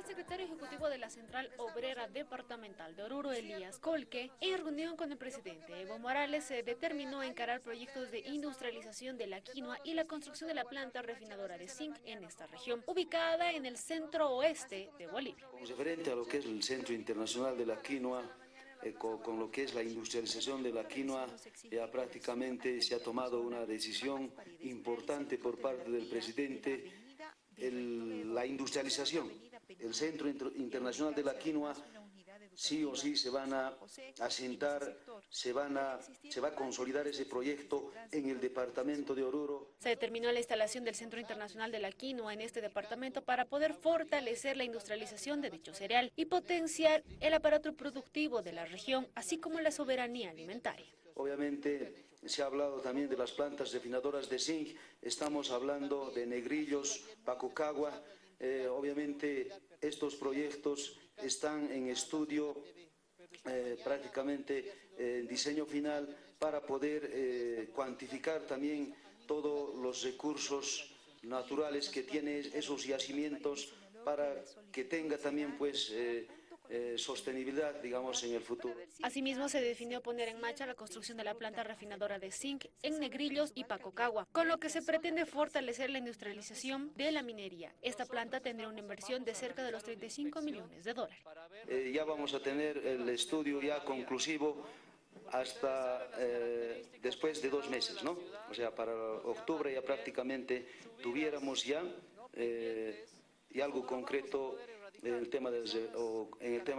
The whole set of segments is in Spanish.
El secretario ejecutivo de la Central Obrera Departamental de Oruro, Elías Colque, en reunión con el presidente Evo Morales, se determinó encarar proyectos de industrialización de la quinoa y la construcción de la planta refinadora de zinc en esta región, ubicada en el centro oeste de Bolivia. Referente a lo que es el Centro Internacional de la Quinoa, eh, con, con, lo que es la industrialización de la quinoa, ya prácticamente se ha tomado una decisión importante por parte del presidente la industrialización. El Centro Internacional de la Quinoa sí o sí se van a asentar, se, se va a consolidar ese proyecto en el departamento de Oruro. Se determinó la instalación del Centro Internacional de la Quinoa en este departamento para poder fortalecer la industrialización de dicho cereal y potenciar el aparato productivo de la región, así como la soberanía alimentaria. Obviamente se ha hablado también de las plantas refinadoras de zinc, estamos hablando de Negrillos, Pacocagua, eh, obviamente estos proyectos están en estudio eh, prácticamente en diseño final para poder eh, cuantificar también todos los recursos naturales que tienen esos yacimientos para que tenga también pues eh, sostenibilidad, digamos, en el futuro. Asimismo, se definió poner en marcha la construcción de la planta refinadora de zinc en Negrillos y Pacocagua, con lo que se pretende fortalecer la industrialización de la minería. Esta planta tendrá una inversión de cerca de los 35 millones de dólares. Eh, ya vamos a tener el estudio ya conclusivo hasta eh, después de dos meses, ¿no? O sea, para octubre ya prácticamente tuviéramos ya eh, y algo concreto en el, tema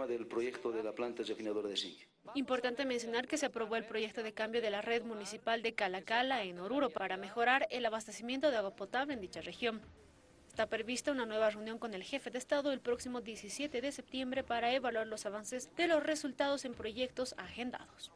del, proyecto de la planta refinadora de zinc. Importante mencionar que se aprobó el proyecto de cambio de la red municipal de Calacala en Oruro para mejorar el abastecimiento de agua potable en dicha región. Está prevista una nueva reunión con el jefe de Estado el próximo 17 de septiembre para evaluar los avances de los resultados en proyectos agendados.